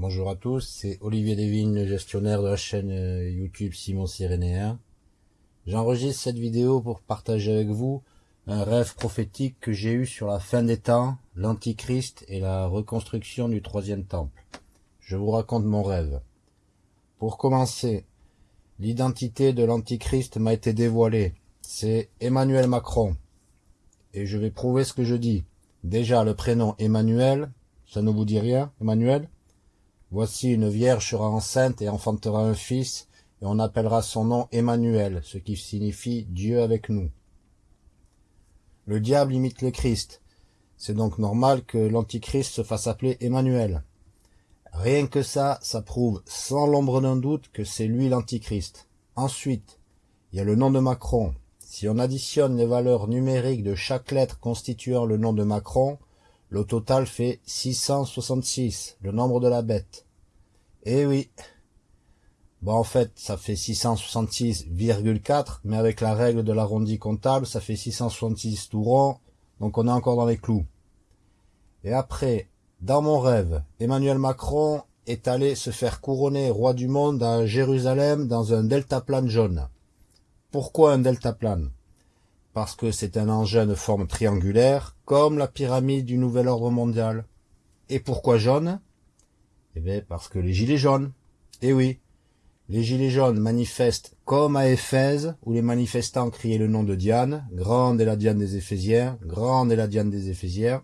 Bonjour à tous, c'est Olivier Devine, gestionnaire de la chaîne euh, YouTube Simon Cyrénéen. J'enregistre cette vidéo pour partager avec vous un rêve prophétique que j'ai eu sur la fin des temps, l'Antichrist et la reconstruction du troisième temple. Je vous raconte mon rêve. Pour commencer, l'identité de l'Antichrist m'a été dévoilée. C'est Emmanuel Macron. Et je vais prouver ce que je dis. Déjà, le prénom Emmanuel, ça ne vous dit rien, Emmanuel? Voici une vierge sera enceinte et enfantera un fils, et on appellera son nom Emmanuel, ce qui signifie Dieu avec nous. Le diable imite le Christ. C'est donc normal que l'Antichrist se fasse appeler Emmanuel. Rien que ça, ça prouve sans l'ombre d'un doute que c'est lui l'Antichrist. Ensuite, il y a le nom de Macron. Si on additionne les valeurs numériques de chaque lettre constituant le nom de Macron, le total fait 666, le nombre de la bête. Eh oui. Bon, en fait, ça fait 666,4, mais avec la règle de l'arrondi comptable, ça fait 666 tout rond, donc on est encore dans les clous. Et après, dans mon rêve, Emmanuel Macron est allé se faire couronner roi du monde à Jérusalem dans un deltaplane jaune. Pourquoi un deltaplane parce que c'est un engin de forme triangulaire, comme la pyramide du nouvel ordre mondial. Et pourquoi jaune? Eh bien, parce que les gilets jaunes. Eh oui, les gilets jaunes manifestent comme à Éphèse, où les manifestants criaient le nom de Diane, grande est la Diane des Éphésiens, grande est la Diane des Éphésiens,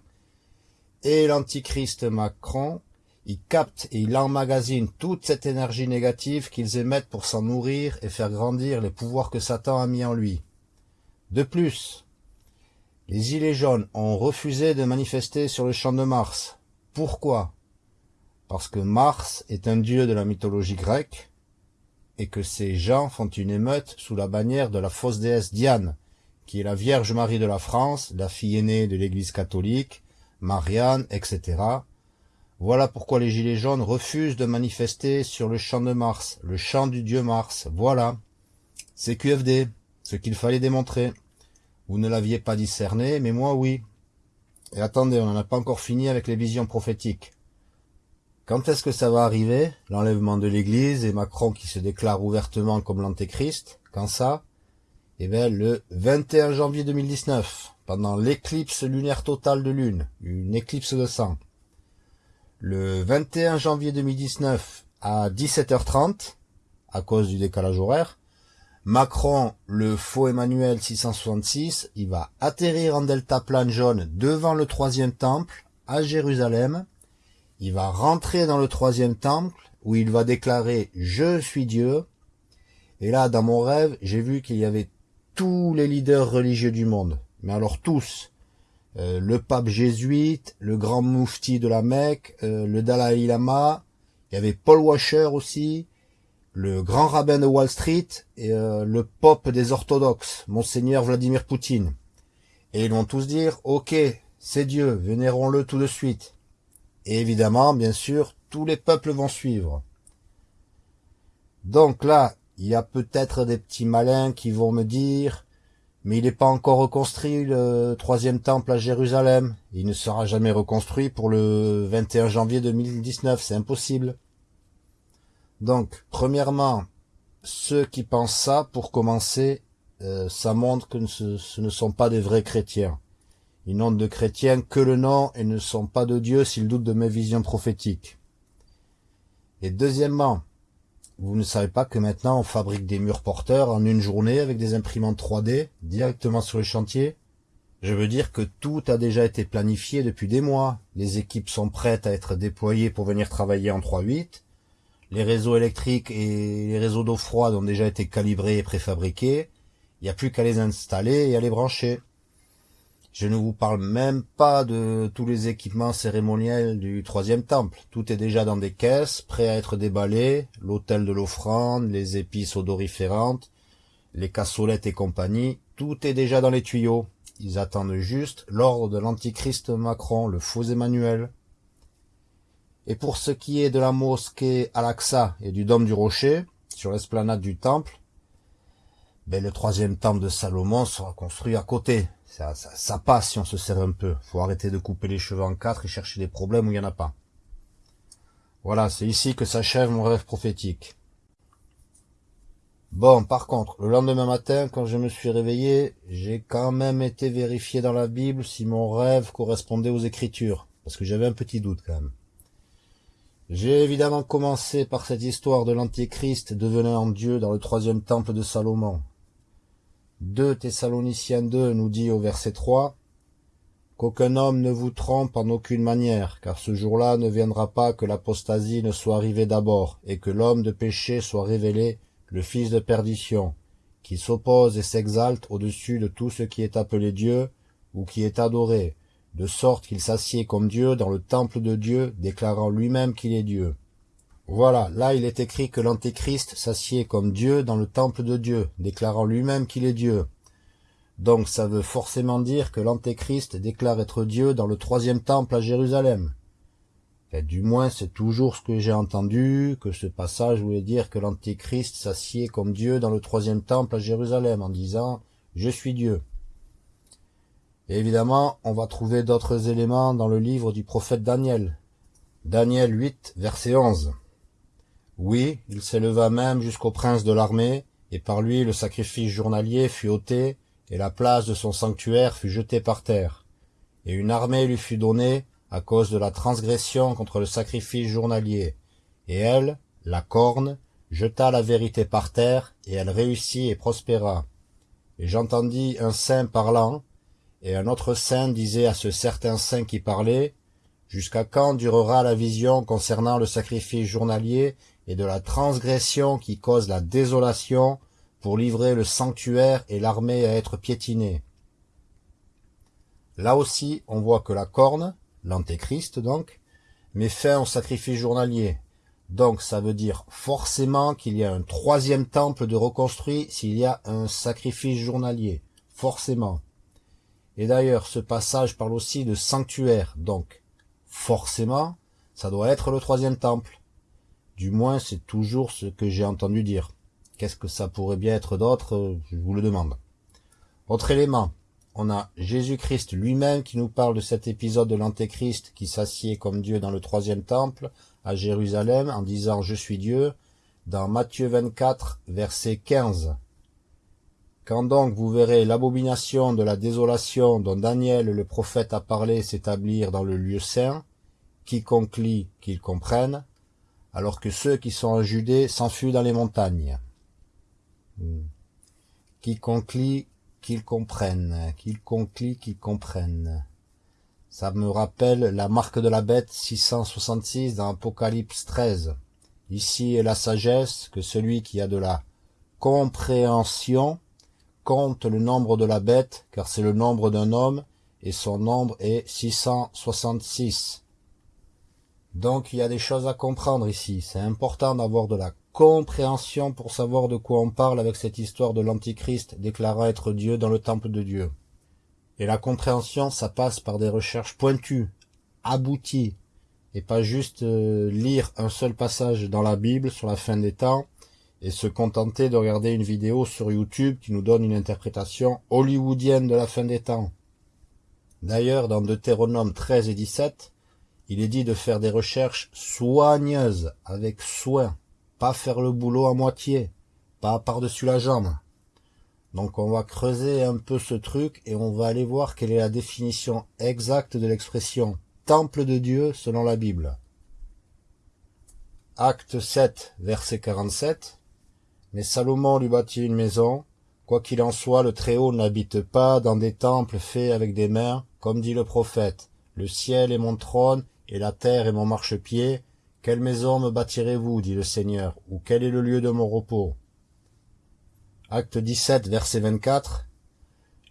et l'antichrist Macron, il capte et il emmagasine toute cette énergie négative qu'ils émettent pour s'en nourrir et faire grandir les pouvoirs que Satan a mis en lui. De plus, les Gilets jaunes ont refusé de manifester sur le champ de Mars. Pourquoi? Parce que Mars est un dieu de la mythologie grecque et que ces gens font une émeute sous la bannière de la fausse déesse Diane, qui est la Vierge Marie de la France, la fille aînée de l'Église catholique, Marianne, etc. Voilà pourquoi les Gilets jaunes refusent de manifester sur le champ de Mars, le champ du dieu Mars. Voilà. C'est QFD, ce qu'il fallait démontrer. Vous ne l'aviez pas discerné, mais moi oui. Et attendez, on n'en a pas encore fini avec les visions prophétiques. Quand est-ce que ça va arriver, l'enlèvement de l'Église et Macron qui se déclare ouvertement comme l'Antéchrist? Quand ça? Eh bien, le 21 janvier 2019, pendant l'éclipse lunaire totale de Lune, une éclipse de sang. Le 21 janvier 2019, à 17h30, à cause du décalage horaire, Macron, le faux Emmanuel 666, il va atterrir en delta plane jaune devant le troisième temple à Jérusalem. Il va rentrer dans le troisième temple où il va déclarer « Je suis Dieu ». Et là, dans mon rêve, j'ai vu qu'il y avait tous les leaders religieux du monde. Mais alors tous. Euh, le pape jésuite, le grand moufti de la Mecque, euh, le Dalai Lama, il y avait Paul Washer aussi, le grand rabbin de Wall Street et euh, le pope des orthodoxes, monseigneur Vladimir Poutine. Et ils vont tous dire, ok, c'est Dieu, vénérons-le tout de suite. Et évidemment, bien sûr, tous les peuples vont suivre. Donc là, il y a peut-être des petits malins qui vont me dire, mais il n'est pas encore reconstruit le troisième temple à Jérusalem. Il ne sera jamais reconstruit pour le 21 janvier 2019, c'est impossible. Donc, premièrement, ceux qui pensent ça, pour commencer, euh, ça montre que ce, ne sont pas des vrais chrétiens. Ils n'ont de chrétiens que le nom et ne sont pas de Dieu s'ils doutent de mes visions prophétiques. Et deuxièmement, vous ne savez pas que maintenant on fabrique des murs porteurs en une journée avec des imprimantes 3D directement sur le chantier Je veux dire que tout a déjà été planifié depuis des mois. Les équipes sont prêtes à être déployées pour venir travailler en 3.8 les réseaux électriques et les réseaux d'eau froide ont déjà été calibrés et préfabriqués. Il n'y a plus qu'à les installer et à les brancher. Je ne vous parle même pas de tous les équipements cérémoniels du troisième temple. Tout est déjà dans des caisses, prêt à être déballé, l'autel de l'offrande, les épices odoriférantes, les cassolettes et compagnie, tout est déjà dans les tuyaux. Ils attendent juste l'ordre de l'antichrist Macron, le faux Emmanuel. Et pour ce qui est de la mosquée Al-Aqsa et du dôme du rocher, sur l'esplanade du temple, ben le troisième temple de Salomon sera construit à côté. Ça, ça, ça, passe si on se serre un peu. faut arrêter de couper les cheveux en quatre et chercher des problèmes où il n'y en a pas. Voilà, c'est ici que s'achève mon rêve prophétique. Bon, par contre, le lendemain matin, quand je me suis réveillé, j'ai quand même été vérifié dans la Bible si mon rêve correspondait aux Écritures, parce que j'avais un petit doute quand même. J'ai évidemment commencé par cette histoire de l'Antéchrist devenant Dieu dans le troisième temple de Salomon. 2 Thessaloniciens 2 nous dit au verset 3 Qu'aucun homme ne vous trompe en aucune manière, car ce jour-là ne viendra pas que l'apostasie ne soit arrivée d'abord, et que l'homme de péché soit révélé, le fils de perdition, qui s'oppose et s'exalte au-dessus de tout ce qui est appelé Dieu, ou qui est adoré, de sorte qu'il s'assied comme Dieu dans le temple de Dieu, déclarant lui-même qu'il est Dieu. Voilà, là il est écrit que l'Antéchrist s'assied comme Dieu dans le temple de Dieu, déclarant lui-même qu'il est Dieu. Donc ça veut forcément dire que l'Antéchrist déclare être Dieu dans le troisième temple à Jérusalem du moins c'est toujours ce que j'ai entendu, que ce passage voulait dire que l'Antéchrist s'assied comme Dieu dans le troisième temple à Jérusalem en disant « Je suis Dieu ». Évidemment, on va trouver d'autres éléments dans le livre du prophète Daniel. Daniel 8, verset 11. Oui, il s'éleva même jusqu'au prince de l'armée, et par lui le sacrifice journalier fut ôté, et la place de son sanctuaire fut jetée par terre. Et une armée lui fut donnée, à cause de la transgression contre le sacrifice journalier, et elle, la corne, jeta la vérité par terre, et elle réussit et prospéra. Et j'entendis un saint parlant, et un autre saint disait à ce certain saint qui parlait, Jusqu'à quand durera la vision concernant le sacrifice journalier et de la transgression qui cause la désolation pour livrer le sanctuaire et l'armée à être piétinée? Là aussi, on voit que la corne, l'antéchrist donc, met fin au sacrifice journalier. Donc ça veut dire forcément qu'il y a un troisième temple de reconstruit s'il y a un sacrifice journalier. Forcément. Et d'ailleurs, ce passage parle aussi de sanctuaire, donc forcément, ça doit être le troisième temple. Du moins, c'est toujours ce que j'ai entendu dire. Qu'est-ce que ça pourrait bien être d'autre Je vous le demande. Autre élément, on a Jésus-Christ lui-même qui nous parle de cet épisode de l'Antéchrist qui s'assied comme Dieu dans le troisième temple à Jérusalem en disant « Je suis Dieu » dans Matthieu 24, verset 15. Quand donc vous verrez l'abomination de la désolation dont Daniel le prophète a parlé s'établir dans le lieu saint, quiconque lit qu'il comprenne, alors que ceux qui sont en Judée s'enfuient dans les montagnes. Hmm. Quiconque lit qu'ils comprennent, qu'ils conclient, qu'ils comprennent. Ça me rappelle la marque de la bête 666 dans Apocalypse 13. Ici est la sagesse que celui qui a de la compréhension compte le nombre de la bête, car c'est le nombre d'un homme, et son nombre est 666. Donc il y a des choses à comprendre ici. C'est important d'avoir de la compréhension pour savoir de quoi on parle avec cette histoire de l'Antichrist déclarant être Dieu dans le temple de Dieu. Et la compréhension, ça passe par des recherches pointues, abouties, et pas juste euh, lire un seul passage dans la Bible sur la fin des temps et se contenter de regarder une vidéo sur YouTube qui nous donne une interprétation hollywoodienne de la fin des temps. D'ailleurs, dans Deutéronome 13 et 17, il est dit de faire des recherches soigneuses, avec soin, pas faire le boulot à moitié, pas par-dessus la jambe. Donc on va creuser un peu ce truc et on va aller voir quelle est la définition exacte de l'expression « temple de Dieu » selon la Bible. Acte 7, verset 47. Mais Salomon lui bâtit une maison. Quoi qu'il en soit, le Très-Haut n'habite pas dans des temples faits avec des mains, comme dit le prophète. Le ciel est mon trône et la terre est mon marchepied. Quelle maison me bâtirez-vous, dit le Seigneur, ou quel est le lieu de mon repos? Acte 17, verset 24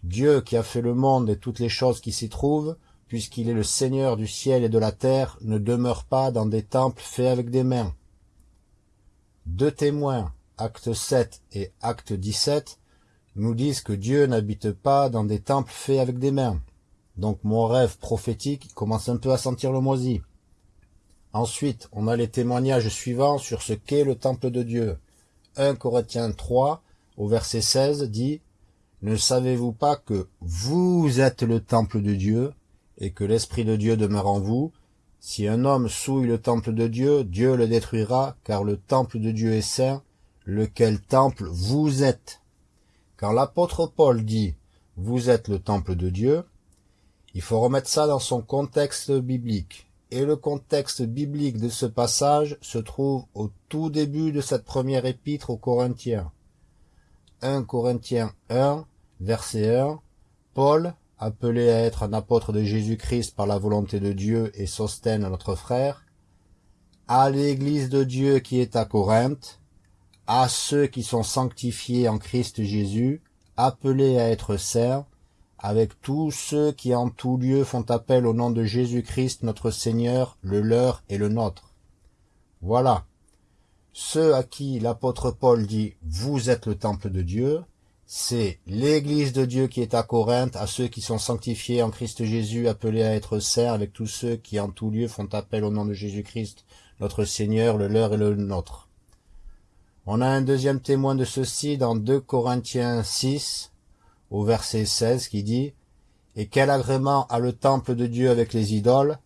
Dieu qui a fait le monde et toutes les choses qui s'y trouvent, puisqu'il est le Seigneur du ciel et de la terre, ne demeure pas dans des temples faits avec des mains. Deux témoins, acte 7 et acte 17, nous disent que Dieu n'habite pas dans des temples faits avec des mains. Donc mon rêve prophétique commence un peu à sentir le moisi. Ensuite, on a les témoignages suivants sur ce qu'est le temple de Dieu. 1 Corinthiens 3, au verset 16, dit « Ne savez-vous pas que vous êtes le temple de Dieu, et que l'Esprit de Dieu demeure en vous? Si un homme souille le temple de Dieu, Dieu le détruira, car le temple de Dieu est saint, lequel temple vous êtes. Quand l'apôtre Paul dit « vous êtes le temple de Dieu », il faut remettre ça dans son contexte biblique. Et le contexte biblique de ce passage se trouve au tout début de cette première épître aux Corinthiens. 1 Corinthiens 1, verset 1, Paul, appelé à être un apôtre de Jésus-Christ par la volonté de Dieu et Sostène notre frère, à l'église de Dieu qui est à Corinthe, à ceux qui sont sanctifiés en Christ Jésus, appelés à être saints, avec tous ceux qui en tout lieu font appel au nom de Jésus-Christ notre Seigneur, le leur et le nôtre. Voilà. Ceux à qui l'apôtre Paul dit « Vous êtes le temple de Dieu », c'est l'Église de Dieu qui est à Corinthe, à ceux qui sont sanctifiés en Christ Jésus, appelés à être saints, avec tous ceux qui en tout lieu font appel au nom de Jésus-Christ, notre Seigneur, le leur et le nôtre. On a un deuxième témoin de ceci dans 2 Corinthiens 6, au verset 16, qui dit « Et quel agrément a le temple de Dieu avec les idoles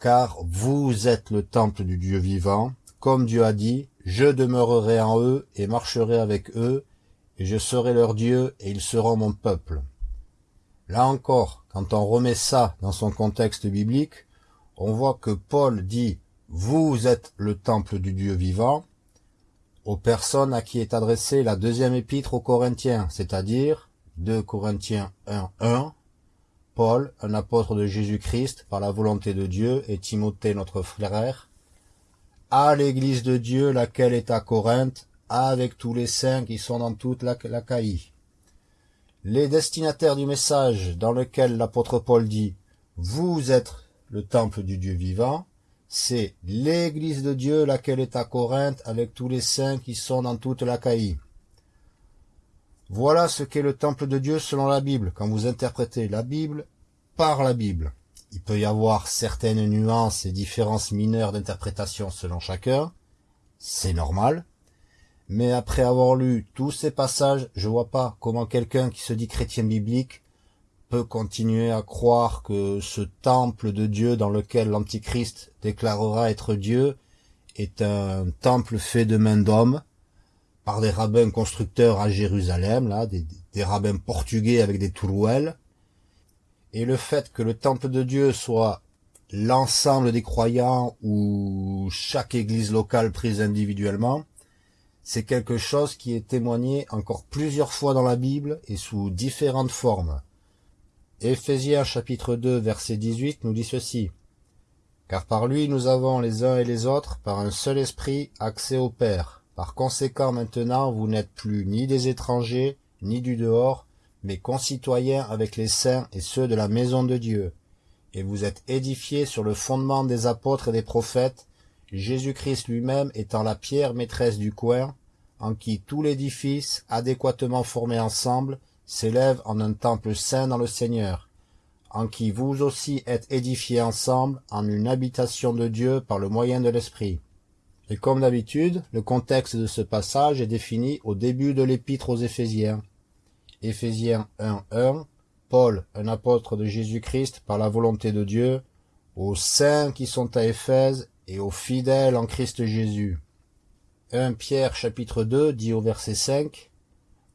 Car vous êtes le temple du Dieu vivant, comme Dieu a dit, « Je demeurerai en eux et marcherai avec eux, et je serai leur Dieu, et ils seront mon peuple. » Là encore, quand on remet ça dans son contexte biblique, on voit que Paul dit « Vous êtes le temple du Dieu vivant », aux personnes à qui est adressée la deuxième épître aux Corinthiens, c'est-à-dire 2 Corinthiens 1, 1, Paul, un apôtre de Jésus-Christ par la volonté de Dieu, et Timothée notre frère, à l'église de Dieu laquelle est à Corinthe, avec tous les saints qui sont dans toute la l'Achaïe. Les destinataires du message dans lequel l'apôtre Paul dit « Vous êtes le temple du Dieu vivant », c'est l'église de Dieu laquelle est à Corinthe avec tous les saints qui sont dans toute l'Achaïe. Voilà ce qu'est le temple de Dieu selon la Bible, quand vous interprétez la Bible par la Bible. Il peut y avoir certaines nuances et différences mineures d'interprétation selon chacun, c'est normal, mais après avoir lu tous ces passages, je vois pas comment quelqu'un qui se dit chrétien biblique continuer à croire que ce temple de Dieu dans lequel l'Antichrist déclarera être Dieu est un temple fait de main d'homme par des rabbins constructeurs à Jérusalem, là, des, des rabbins portugais avec des tourouelles, et le fait que le temple de Dieu soit l'ensemble des croyants ou chaque église locale prise individuellement, c'est quelque chose qui est témoigné encore plusieurs fois dans la Bible et sous différentes formes. Éphésiens chapitre 2 verset 18 nous dit ceci. Car par lui nous avons les uns et les autres, par un seul esprit, accès au Père. Par conséquent maintenant vous n'êtes plus ni des étrangers, ni du dehors, mais concitoyens avec les saints et ceux de la maison de Dieu. Et vous êtes édifiés sur le fondement des apôtres et des prophètes, Jésus-Christ lui-même étant la pierre maîtresse du coin, en qui tout l'édifice, adéquatement formé ensemble, s'élève en un temple saint dans le Seigneur, en qui vous aussi êtes édifiés ensemble en une habitation de Dieu par le moyen de l'Esprit. Et comme d'habitude, le contexte de ce passage est défini au début de l'épître aux Éphésiens. Éphésiens 1, 1, Paul, un apôtre de Jésus-Christ par la volonté de Dieu, aux saints qui sont à Éphèse et aux fidèles en Christ Jésus. 1 Pierre chapitre 2 dit au verset 5,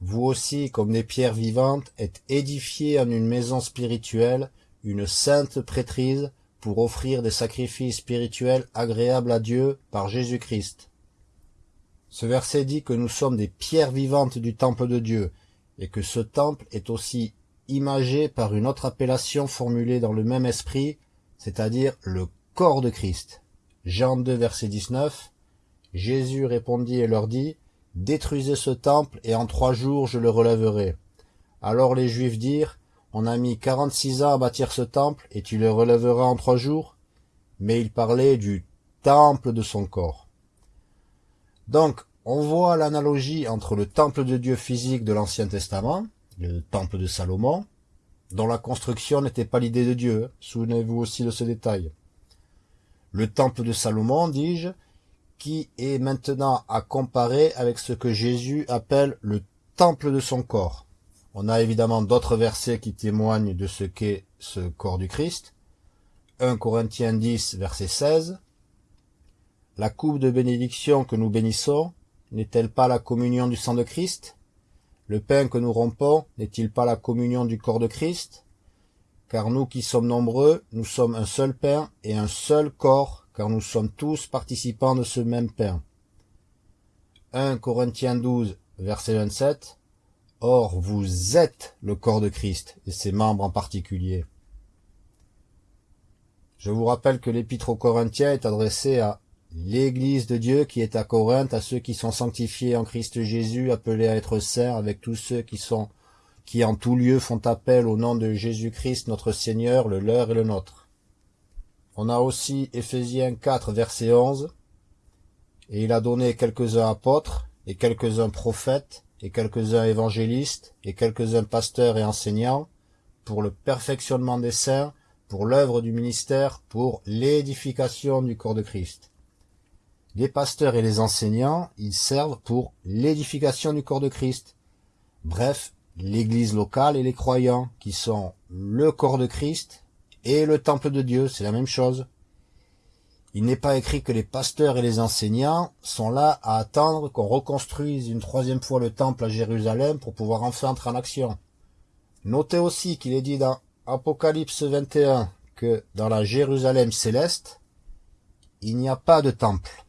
vous aussi, comme des pierres vivantes, êtes édifiés en une maison spirituelle, une sainte prêtrise, pour offrir des sacrifices spirituels agréables à Dieu par Jésus-Christ. Ce verset dit que nous sommes des pierres vivantes du temple de Dieu, et que ce temple est aussi imagé par une autre appellation formulée dans le même esprit, c'est-à-dire le corps de Christ. Jean 2, verset 19, Jésus répondit et leur dit, Détruisez ce temple, et en trois jours je le relèverai. Alors les Juifs dirent, On a mis quarante-six ans à bâtir ce temple, et tu le relèveras en trois jours? Mais il parlait du temple de son corps. Donc, on voit l'analogie entre le temple de Dieu physique de l'Ancien Testament, le temple de Salomon, dont la construction n'était pas l'idée de Dieu, souvenez-vous aussi de ce détail. Le temple de Salomon, dis-je, qui est maintenant à comparer avec ce que Jésus appelle le temple de son corps. On a évidemment d'autres versets qui témoignent de ce qu'est ce corps du Christ. 1 Corinthiens 10, verset 16. La coupe de bénédiction que nous bénissons n'est-elle pas la communion du sang de Christ? Le pain que nous rompons n'est-il pas la communion du corps de Christ? Car nous qui sommes nombreux, nous sommes un seul pain et un seul corps, car nous sommes tous participants de ce même pain. 1 Corinthiens 12, verset 27. Or vous êtes le corps de Christ, et ses membres en particulier. Je vous rappelle que l'épître aux Corinthiens est adressé à l'Église de Dieu qui est à Corinthe, à ceux qui sont sanctifiés en Christ Jésus, appelés à être saints, avec tous ceux qui sont qui en tout lieu font appel au nom de Jésus-Christ notre Seigneur, le leur et le nôtre. On a aussi Éphésiens 4, verset 11, et il a donné quelques-uns apôtres, et quelques-uns prophètes, et quelques-uns évangélistes, et quelques-uns pasteurs et enseignants, pour le perfectionnement des saints, pour l'œuvre du ministère, pour l'édification du corps de Christ. Les pasteurs et les enseignants, ils servent pour l'édification du corps de Christ. Bref, l'église locale et les croyants, qui sont le corps de Christ et le temple de Dieu, c'est la même chose. Il n'est pas écrit que les pasteurs et les enseignants sont là à attendre qu'on reconstruise une troisième fois le temple à Jérusalem pour pouvoir enfin entrer en action. Notez aussi qu'il est dit dans Apocalypse 21 que dans la Jérusalem céleste, il n'y a pas de temple,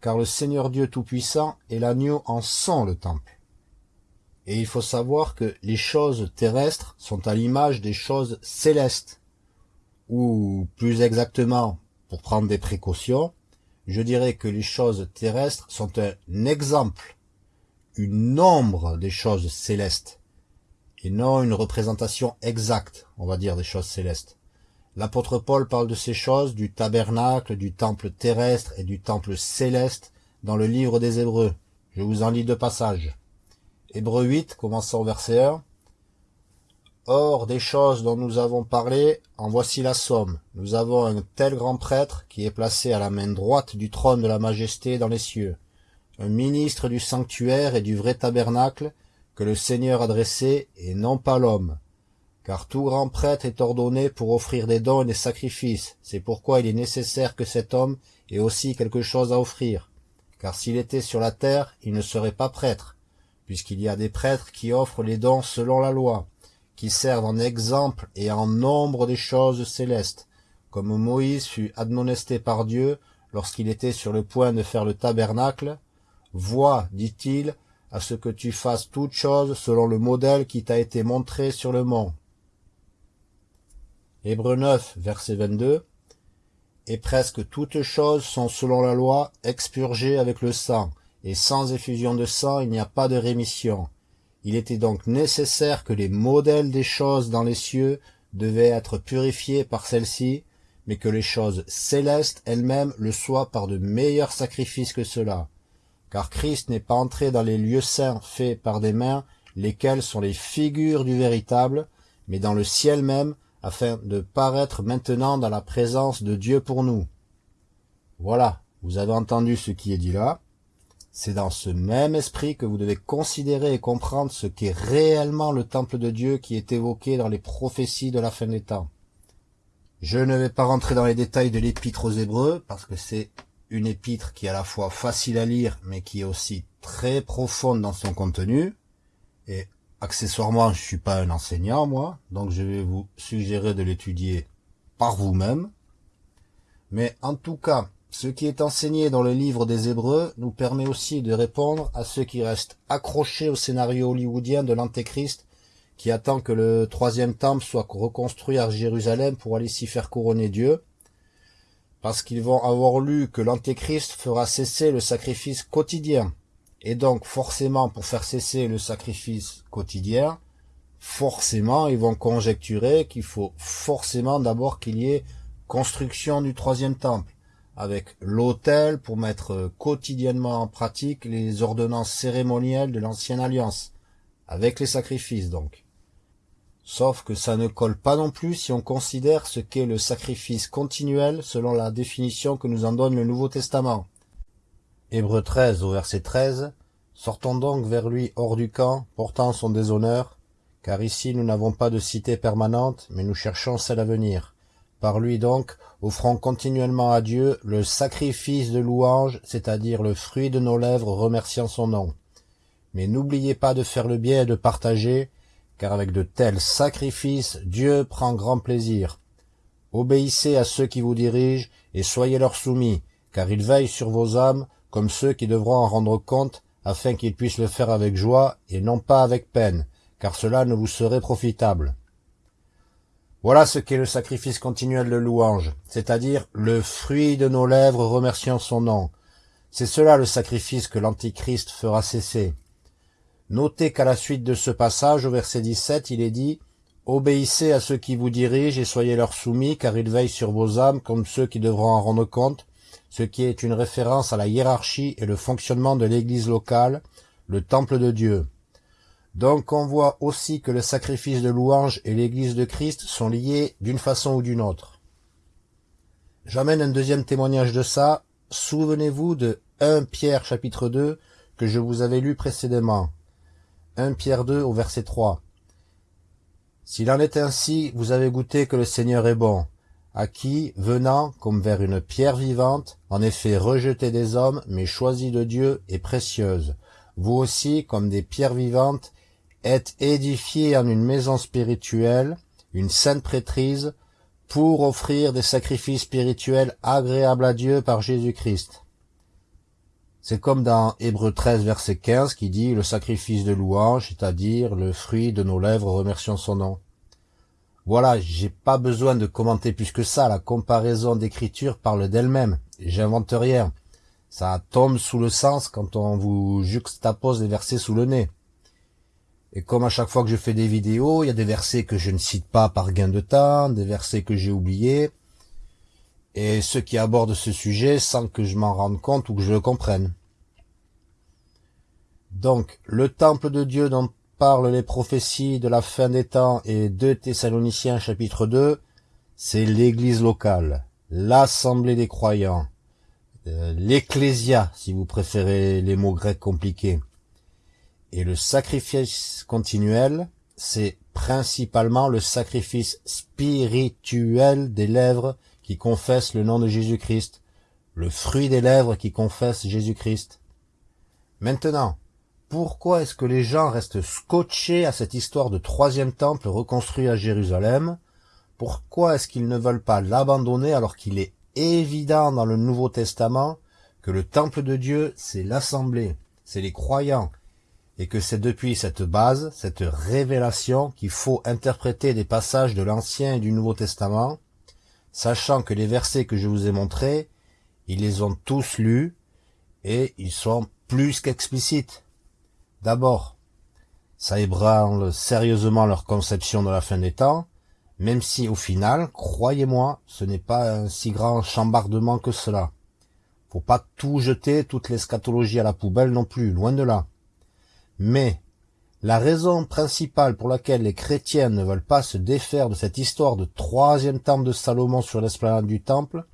car le Seigneur Dieu Tout-Puissant et l'agneau en sont le temple. Et il faut savoir que les choses terrestres sont à l'image des choses célestes, ou plus exactement pour prendre des précautions, je dirais que les choses terrestres sont un exemple, une ombre des choses célestes, et non une représentation exacte, on va dire, des choses célestes. L'apôtre Paul parle de ces choses, du tabernacle, du temple terrestre et du temple céleste dans le livre des Hébreux. Je vous en lis deux passages. Hébreux 8, commençant verset 1. Or, des choses dont nous avons parlé, en voici la somme. Nous avons un tel grand prêtre qui est placé à la main droite du trône de la majesté dans les cieux, un ministre du sanctuaire et du vrai tabernacle que le Seigneur a dressé et non pas l'homme. Car tout grand prêtre est ordonné pour offrir des dons et des sacrifices. C'est pourquoi il est nécessaire que cet homme ait aussi quelque chose à offrir. Car s'il était sur la terre, il ne serait pas prêtre, puisqu'il y a des prêtres qui offrent les dons selon la loi qui servent en exemple et en nombre des choses célestes, comme Moïse fut admonesté par Dieu lorsqu'il était sur le point de faire le tabernacle. Vois, dit-il, à ce que tu fasses toutes choses selon le modèle qui t'a été montré sur le mont. Hébreux 9, verset 22. Et presque toutes choses sont selon la loi expurgées avec le sang, et sans effusion de sang il n'y a pas de rémission. Il était donc nécessaire que les modèles des choses dans les cieux devaient être purifiés par celles-ci, mais que les choses célestes elles-mêmes le soient par de meilleurs sacrifices que cela. Car Christ n'est pas entré dans les lieux saints faits par des mains, lesquels sont les figures du véritable, mais dans le ciel même, afin de paraître maintenant dans la présence de Dieu pour nous. Voilà, vous avez entendu ce qui est dit là. C'est dans ce même esprit que vous devez considérer et comprendre ce qu'est réellement le temple de Dieu qui est évoqué dans les prophéties de la fin des temps. Je ne vais pas rentrer dans les détails de l'épître aux Hébreux, parce que c'est une épître qui est à la fois facile à lire, mais qui est aussi très profonde dans son contenu. Et accessoirement, je suis pas un enseignant, moi, donc je vais vous suggérer de l'étudier par vous-même. Mais en tout cas, ce qui est enseigné dans le livre des Hébreux nous permet aussi de répondre à ceux qui restent accrochés au scénario hollywoodien de l'Antéchrist qui attend que le troisième temple soit reconstruit à Jérusalem pour aller s'y faire couronner Dieu, parce qu'ils vont avoir lu que l'Antéchrist fera cesser le sacrifice quotidien. Et donc forcément pour faire cesser le sacrifice quotidien, forcément ils vont conjecturer qu'il faut forcément d'abord qu'il y ait construction du troisième temple avec l'autel pour mettre quotidiennement en pratique les ordonnances cérémonielles de l'ancienne alliance, avec les sacrifices donc. Sauf que ça ne colle pas non plus si on considère ce qu'est le sacrifice continuel selon la définition que nous en donne le Nouveau Testament. Hébreux 13 au verset 13 Sortons donc vers lui hors du camp, portant son déshonneur, car ici nous n'avons pas de cité permanente, mais nous cherchons celle à venir Par lui donc, offrons continuellement à Dieu le sacrifice de louange, c'est-à-dire le fruit de nos lèvres remerciant son nom. Mais n'oubliez pas de faire le bien et de partager, car avec de tels sacrifices, Dieu prend grand plaisir. Obéissez à ceux qui vous dirigent et soyez leur soumis, car ils veillent sur vos âmes comme ceux qui devront en rendre compte, afin qu'ils puissent le faire avec joie et non pas avec peine, car cela ne vous serait profitable. Voilà ce qu'est le sacrifice continuel de louange, c'est-à-dire le fruit de nos lèvres remerciant son nom. C'est cela le sacrifice que l'Antichrist fera cesser. Notez qu'à la suite de ce passage, au verset 17, il est dit « Obéissez à ceux qui vous dirigent et soyez leur soumis, car ils veillent sur vos âmes comme ceux qui devront en rendre compte, ce qui est une référence à la hiérarchie et le fonctionnement de l'Église locale, le temple de Dieu. Donc on voit aussi que le sacrifice de louange et l'Église de Christ sont liés d'une façon ou d'une autre. J'amène un deuxième témoignage de ça. Souvenez-vous de 1 Pierre chapitre 2 que je vous avais lu précédemment. 1 Pierre 2 au verset 3. S'il en est ainsi, vous avez goûté que le Seigneur est bon, à qui, venant comme vers une pierre vivante, en effet rejetée des hommes, mais choisie de Dieu et précieuse, vous aussi, comme des pierres vivantes, êtes édifiés en une maison spirituelle, une sainte prêtrise, pour offrir des sacrifices spirituels agréables à Dieu par Jésus-Christ. C'est comme dans Hébreu 13, verset 15, qui dit « Le sacrifice de louange, c'est-à-dire le fruit de nos lèvres remercions son nom ». Voilà, j'ai pas besoin de commenter plus que ça, la comparaison d'écriture parle d'elle-même, j'invente rien. Ça tombe sous le sens quand on vous juxtapose des versets sous le nez. Et comme à chaque fois que je fais des vidéos, il y a des versets que je ne cite pas par gain de temps, des versets que j'ai oubliés, et ceux qui abordent ce sujet sans que je m'en rende compte ou que je le comprenne. Donc, le temple de Dieu dont parlent les prophéties de la fin des temps et 2 Thessaloniciens chapitre 2, c'est l'église locale, l'assemblée des croyants, euh, l'ecclésia si vous préférez les mots grecs compliqués. Et le sacrifice continuel, c'est principalement le sacrifice spirituel des lèvres qui confesse le nom de Jésus-Christ, le fruit des lèvres qui confesse Jésus-Christ. Maintenant, pourquoi est-ce que les gens restent scotchés à cette histoire de troisième temple reconstruit à Jérusalem? Pourquoi est-ce qu'ils ne veulent pas l'abandonner alors qu'il est évident dans le Nouveau Testament que le temple de Dieu, c'est l'assemblée, c'est les croyants, et que c'est depuis cette base, cette révélation qu'il faut interpréter des passages de l'Ancien et du Nouveau Testament, sachant que les versets que je vous ai montrés, ils les ont tous lus et ils sont plus qu'explicites. D'abord, ça ébranle sérieusement leur conception de la fin des temps, même si au final, croyez-moi, ce n'est pas un si grand chambardement que cela. Faut pas tout jeter, toute l'eschatologie à la poubelle non plus, loin de là. Mais la raison principale pour laquelle les chrétiens ne veulent pas se défaire de cette histoire de troisième temple de Salomon sur l'esplanade du temple,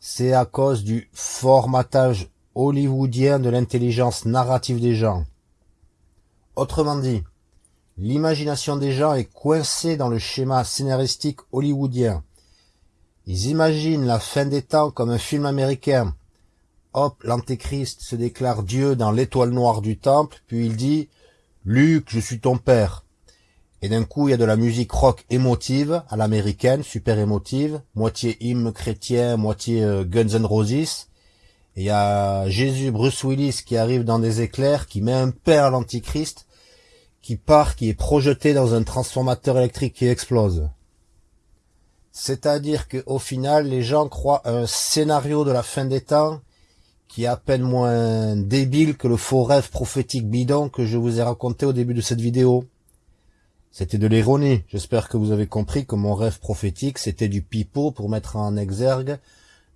c'est à cause du formatage hollywoodien de l'intelligence narrative des gens. Autrement dit, l'imagination des gens est coincée dans le schéma scénaristique hollywoodien. Ils imaginent la fin des temps comme un film américain. Hop, l'antéchrist se déclare Dieu dans l'étoile noire du temple, puis il dit Luc, je suis ton père. Et d'un coup, il y a de la musique rock émotive, à l'américaine, super émotive, moitié hymne chrétien, moitié euh, Guns N' Roses. Et il y a Jésus, Bruce Willis qui arrive dans des éclairs, qui met un père à l'antichrist, qui part, qui est projeté dans un transformateur électrique qui explose. C'est-à-dire qu'au final, les gens croient un scénario de la fin des temps qui est à peine moins débile que le faux rêve prophétique bidon que je vous ai raconté au début de cette vidéo. C'était de l'ironie. J'espère que vous avez compris que mon rêve prophétique, c'était du pipeau pour mettre en exergue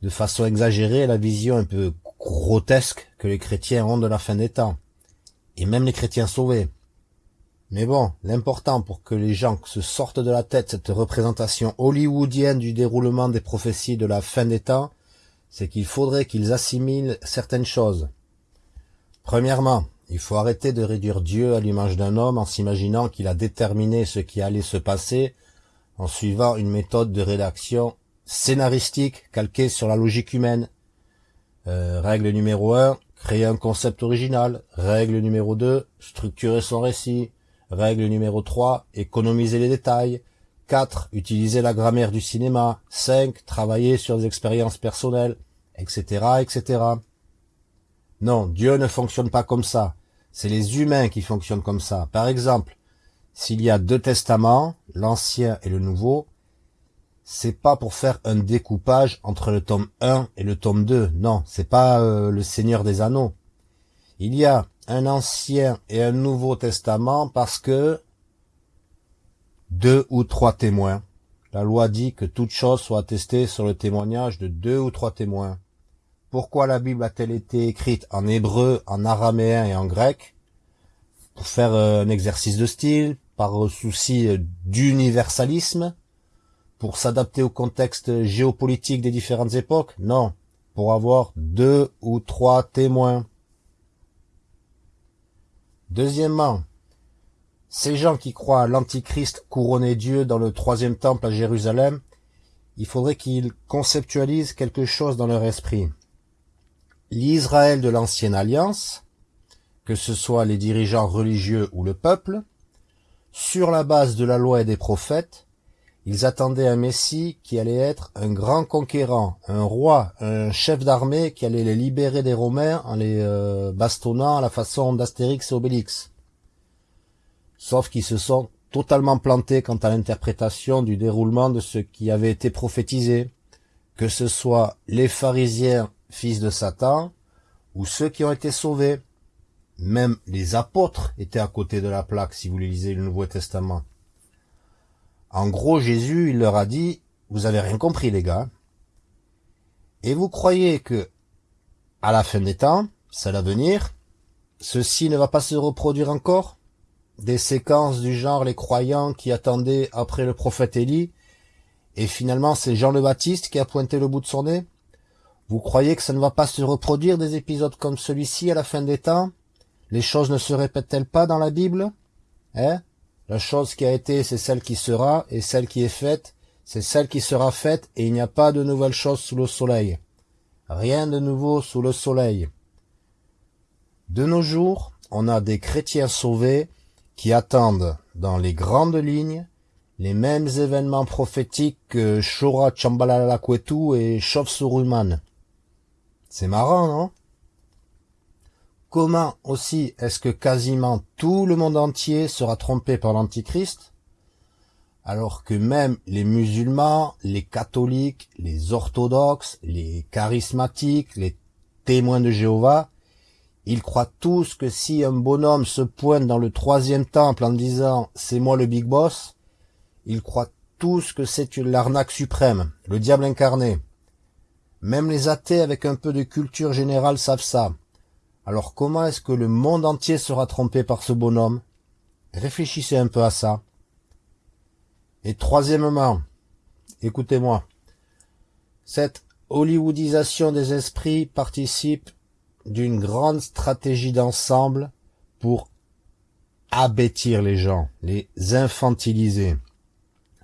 de façon exagérée la vision un peu grotesque que les chrétiens ont de la fin des temps. Et même les chrétiens sauvés. Mais bon, l'important pour que les gens se sortent de la tête cette représentation hollywoodienne du déroulement des prophéties de la fin des temps, c'est qu'il faudrait qu'ils assimilent certaines choses. Premièrement, il faut arrêter de réduire Dieu à l'image d'un homme en s'imaginant qu'il a déterminé ce qui allait se passer en suivant une méthode de rédaction scénaristique calquée sur la logique humaine. Euh, règle numéro 1, créer un concept original. Règle numéro 2, structurer son récit. Règle numéro 3, économiser les détails. 4. Utiliser la grammaire du cinéma. 5. Travailler sur des expériences personnelles, etc., etc. Non, Dieu ne fonctionne pas comme ça. C'est les humains qui fonctionnent comme ça. Par exemple, s'il y a deux testaments, l'ancien et le nouveau, c'est pas pour faire un découpage entre le tome 1 et le tome 2. Non, c'est pas euh, le Seigneur des Anneaux. Il y a un ancien et un nouveau testament parce que deux ou trois témoins. La loi dit que toute chose soit attestée sur le témoignage de deux ou trois témoins. Pourquoi la Bible a-t-elle été écrite en hébreu, en araméen et en grec? Pour faire euh, un exercice de style, par souci euh, d'universalisme, pour s'adapter au contexte géopolitique des différentes époques? Non, pour avoir deux ou trois témoins. Deuxièmement, ces gens qui croient à l'Antichrist couronné Dieu dans le troisième temple à Jérusalem, il faudrait qu'ils conceptualisent quelque chose dans leur esprit. L'Israël de l'ancienne alliance, que ce soit les dirigeants religieux ou le peuple, sur la base de la loi et des prophètes, ils attendaient un Messie qui allait être un grand conquérant, un roi, un chef d'armée qui allait les libérer des Romains en les euh, bastonnant à la façon d'Astérix et Obélix sauf qu'ils se sont totalement plantés quant à l'interprétation du déroulement de ce qui avait été prophétisé, que ce soit les pharisiens fils de Satan, ou ceux qui ont été sauvés. Même les apôtres étaient à côté de la plaque si vous lisez le Nouveau Testament. En gros, Jésus, il leur a dit, vous avez rien compris les gars. Et vous croyez que, à la fin des temps, c'est l'avenir, ceci ne va pas se reproduire encore? Des séquences du genre les croyants qui attendaient après le prophète Élie, et finalement c'est Jean le Baptiste qui a pointé le bout de son nez Vous croyez que ça ne va pas se reproduire des épisodes comme celui-ci à la fin des temps? Les choses ne se répètent-elles pas dans la Bible? Hein? La chose qui a été, c'est celle qui sera, et celle qui est faite, c'est celle qui sera faite, et il n'y a pas de nouvelles choses sous le soleil. Rien de nouveau sous le soleil. De nos jours, on a des chrétiens sauvés qui attendent dans les grandes lignes les mêmes événements prophétiques que Shora Chambalalakwetu et Chauve-Souruman. C'est marrant, non? Comment aussi est-ce que quasiment tout le monde entier sera trompé par l'Antichrist? Alors que même les musulmans, les catholiques, les orthodoxes, les charismatiques, les témoins de Jéhovah ils croient tous que si un bonhomme se pointe dans le troisième temple en disant « c'est moi le big boss », ils croient tous que c'est l'arnaque suprême, le diable incarné. Même les athées avec un peu de culture générale savent ça. Alors comment est-ce que le monde entier sera trompé par ce bonhomme? Réfléchissez un peu à ça. Et troisièmement, écoutez-moi, cette hollywoodisation des esprits participe d'une grande stratégie d'ensemble pour abêtir les gens, les infantiliser.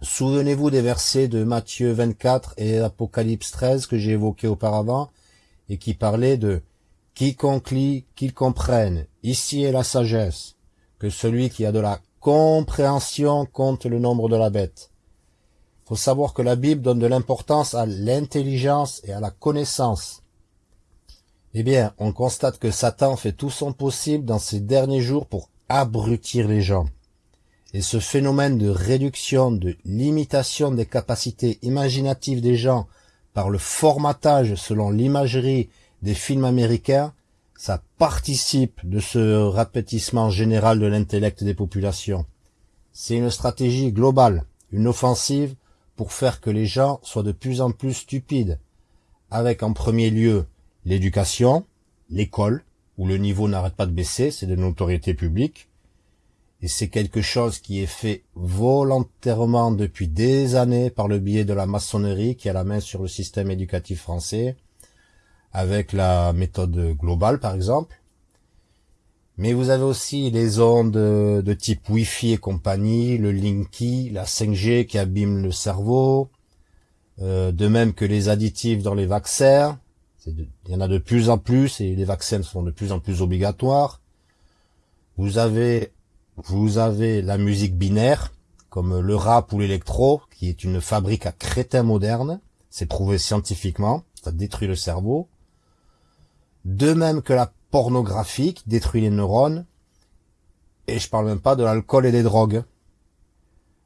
Souvenez-vous des versets de Matthieu 24 et Apocalypse 13 que j'ai évoqués auparavant et qui parlaient de quiconque lit, qu'il comprenne. Ici est la sagesse, que celui qui a de la compréhension compte le nombre de la bête. Faut savoir que la Bible donne de l'importance à l'intelligence et à la connaissance. Eh bien, on constate que Satan fait tout son possible dans ces derniers jours pour abrutir les gens. Et ce phénomène de réduction, de limitation des capacités imaginatives des gens par le formatage selon l'imagerie des films américains, ça participe de ce rapetissement général de l'intellect des populations. C'est une stratégie globale, une offensive pour faire que les gens soient de plus en plus stupides, avec en premier lieu l'éducation, l'école, où le niveau n'arrête pas de baisser, c'est de notoriété publique, et c'est quelque chose qui est fait volontairement depuis des années par le biais de la maçonnerie qui a la main sur le système éducatif français, avec la méthode globale par exemple. Mais vous avez aussi les ondes de type Wi-Fi et compagnie, le Linky, la 5G qui abîme le cerveau, euh, de même que les additifs dans les vaccins. Il y en a de plus en plus et les vaccins sont de plus en plus obligatoires. Vous avez, vous avez la musique binaire, comme le rap ou l'électro, qui est une fabrique à crétins modernes. C'est prouvé scientifiquement. Ça détruit le cerveau. De même que la pornographie détruit les neurones. Et je parle même pas de l'alcool et des drogues.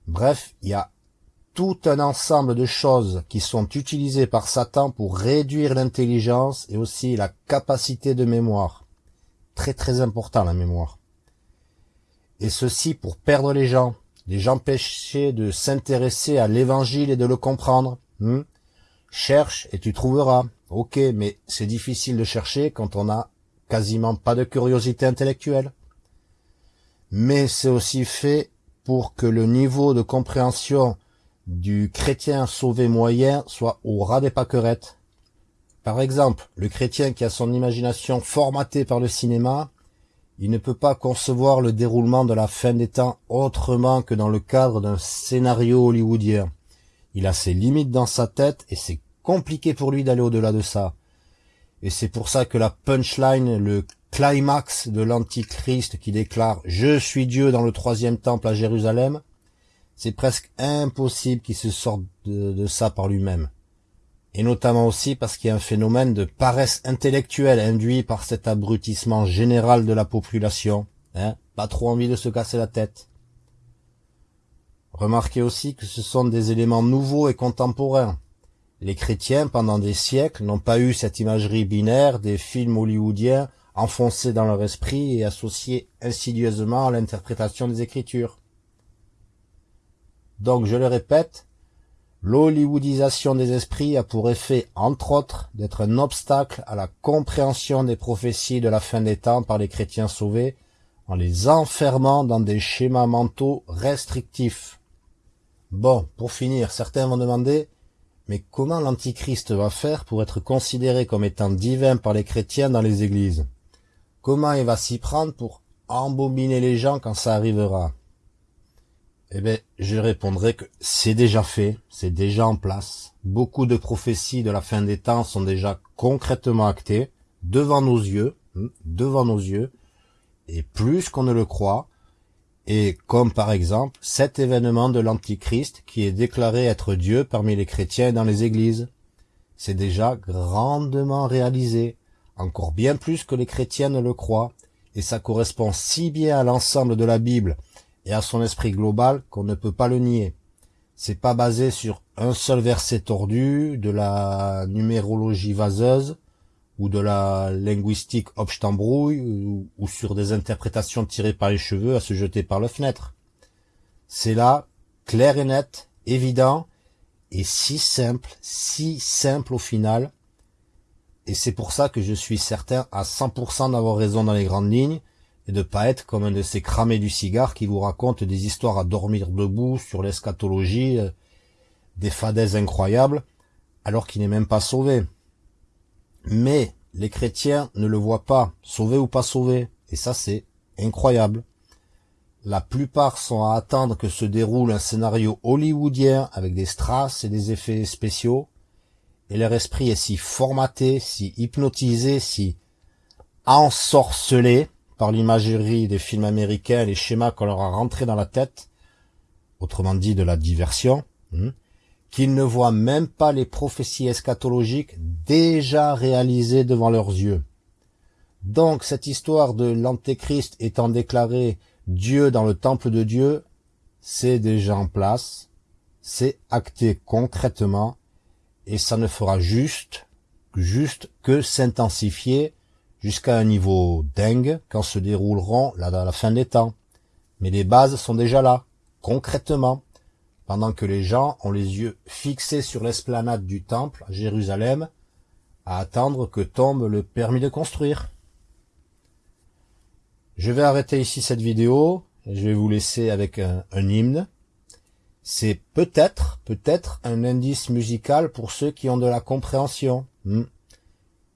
Bref, il y a tout un ensemble de choses qui sont utilisées par Satan pour réduire l'intelligence et aussi la capacité de mémoire. Très très important la mémoire. Et ceci pour perdre les gens, les empêcher de s'intéresser à l'évangile et de le comprendre. Hmm? Cherche et tu trouveras. Ok, mais c'est difficile de chercher quand on a quasiment pas de curiosité intellectuelle. Mais c'est aussi fait pour que le niveau de compréhension du chrétien sauvé moyen soit au ras des paquerettes. Par exemple, le chrétien qui a son imagination formatée par le cinéma, il ne peut pas concevoir le déroulement de la fin des temps autrement que dans le cadre d'un scénario hollywoodien. Il a ses limites dans sa tête et c'est compliqué pour lui d'aller au-delà de ça. Et c'est pour ça que la punchline, le climax de l'Antichrist qui déclare « Je suis Dieu dans le troisième temple à Jérusalem », c'est presque impossible qu'il se sorte de, ça par lui-même. Et notamment aussi parce qu'il y a un phénomène de paresse intellectuelle induit par cet abrutissement général de la population. Hein Pas trop envie de se casser la tête. Remarquez aussi que ce sont des éléments nouveaux et contemporains. Les chrétiens, pendant des siècles, n'ont pas eu cette imagerie binaire des films hollywoodiens enfoncés dans leur esprit et associés insidieusement à l'interprétation des Écritures. Donc, je le répète, l'hollywoodisation des esprits a pour effet, entre autres, d'être un obstacle à la compréhension des prophéties de la fin des temps par les chrétiens sauvés, en les enfermant dans des schémas mentaux restrictifs. Bon, pour finir, certains vont demander mais comment l'Antichrist va faire pour être considéré comme étant divin par les chrétiens dans les églises? Comment il va s'y prendre pour embobiner les gens quand ça arrivera? Eh bien, je répondrai que c'est déjà fait, c'est déjà en place. Beaucoup de prophéties de la fin des temps sont déjà concrètement actées, devant nos yeux, hmm, devant nos yeux, et plus qu'on ne le croit, et comme par exemple cet événement de l'Antichrist qui est déclaré être Dieu parmi les chrétiens dans les églises. C'est déjà grandement réalisé, encore bien plus que les chrétiens ne le croient, et ça correspond si bien à l'ensemble de la Bible et à son esprit global qu'on ne peut pas le nier. C'est pas basé sur un seul verset tordu, de la numérologie vaseuse, ou de la linguistique obstembrouille ou, ou sur des interprétations tirées par les cheveux à se jeter par la fenêtre. C'est là, clair et net, évident, et si simple, si simple au final. Et c'est pour ça que je suis certain à 100% d'avoir raison dans les grandes lignes et de pas être comme un de ces cramés du cigare qui vous raconte des histoires à dormir debout sur l'eschatologie, euh, des fadaises incroyables, alors qu'il n'est même pas sauvé. Mais les chrétiens ne le voient pas, sauvé ou pas sauvé. Et ça, c'est incroyable. La plupart sont à attendre que se déroule un scénario hollywoodien avec des strass et des effets spéciaux. Et leur esprit est si formaté, si hypnotisé, si ensorcelé par l'imagerie des films américains les schémas qu'on leur a rentrés dans la tête, autrement dit de la diversion, hein, qu'ils ne voient même pas les prophéties eschatologiques déjà réalisées devant leurs yeux. Donc cette histoire de l'Antéchrist étant déclaré Dieu dans le temple de Dieu, c'est déjà en place, c'est acté concrètement, et ça ne fera juste, juste que s'intensifier jusqu'à un niveau dingue quand se dérouleront à la fin des temps. Mais les bases sont déjà là, concrètement pendant que les gens ont les yeux fixés sur l'esplanade du temple à Jérusalem, à attendre que tombe le permis de construire. Je vais arrêter ici cette vidéo, je vais vous laisser avec un, hymne. C'est peut-être, peut-être un indice musical pour ceux qui ont de la compréhension. Hmm.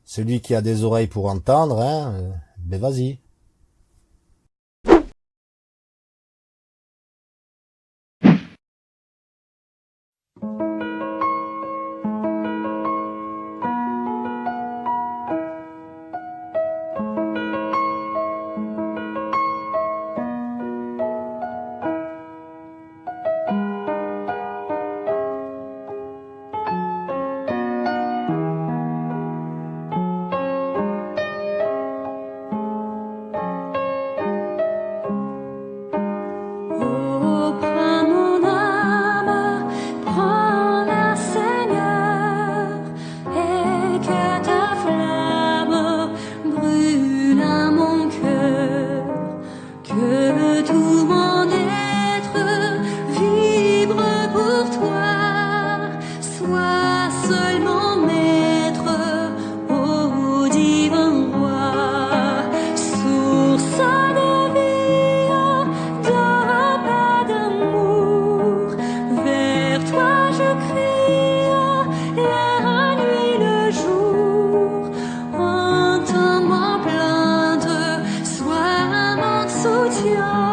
Celui qui a des oreilles pour entendre, hein, ben vas-y. Ciel